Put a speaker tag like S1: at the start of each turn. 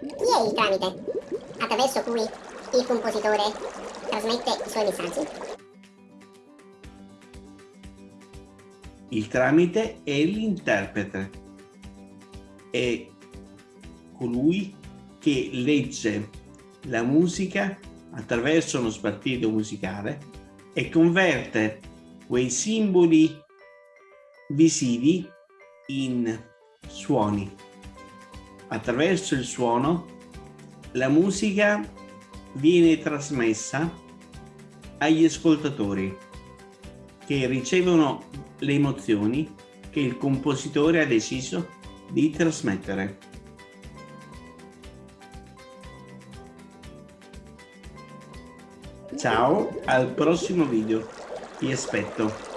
S1: Chi è il tramite attraverso cui il compositore trasmette i suoi messaggi?
S2: Il tramite è l'interprete. È colui che legge la musica attraverso uno spartito musicale e converte quei simboli visivi in suoni. Attraverso il suono la musica viene trasmessa agli ascoltatori che ricevono le emozioni che il compositore ha deciso di trasmettere. Ciao, al prossimo video. Ti aspetto.